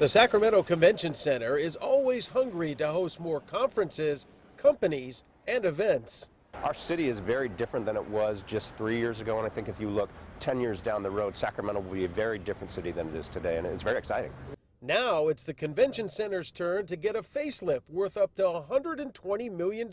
The Sacramento Convention Center is always hungry to host more conferences, companies, and events. Our city is very different than it was just three years ago, and I think if you look 10 years down the road, Sacramento will be a very different city than it is today, and it's very exciting. Now it's the convention center's turn to get a facelift worth up to $120 million.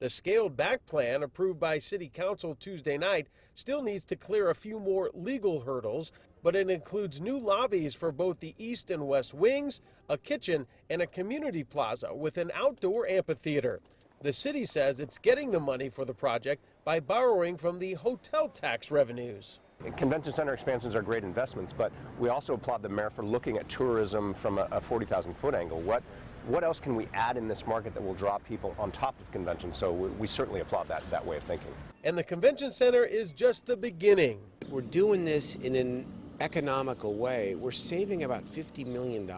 The scaled back plan approved by City Council Tuesday night still needs to clear a few more legal hurdles, but it includes new lobbies for both the east and west wings, a kitchen, and a community plaza with an outdoor amphitheater. The city says it's getting the money for the project by borrowing from the hotel tax revenues. Convention center expansions are great investments, but we also applaud the mayor for looking at tourism from a, a 40,000 foot angle. What, what else can we add in this market that will draw people on top of convention? So we, we certainly applaud that, that way of thinking. And the convention center is just the beginning. We're doing this in an economical way. We're saving about $50 million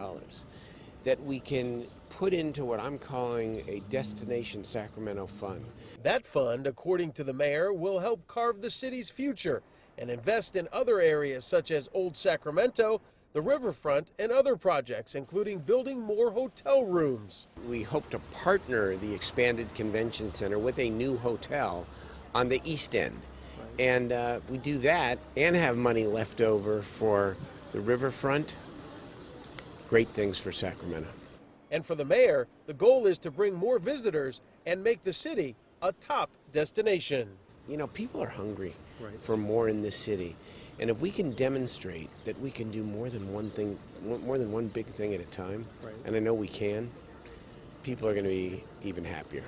that we can put into what I'm calling a Destination Sacramento Fund. That fund, according to the mayor, will help carve the city's future and invest in other areas such as Old Sacramento, the riverfront, and other projects, including building more hotel rooms. We hope to partner the expanded convention center with a new hotel on the east end. And uh, if we do that and have money left over for the riverfront, great things for Sacramento. And for the mayor, the goal is to bring more visitors and make the city a top destination. You know, people are hungry Right. for more in this city. And if we can demonstrate that we can do more than one thing, more than one big thing at a time, Right. and I know we can, people are going to be even happier.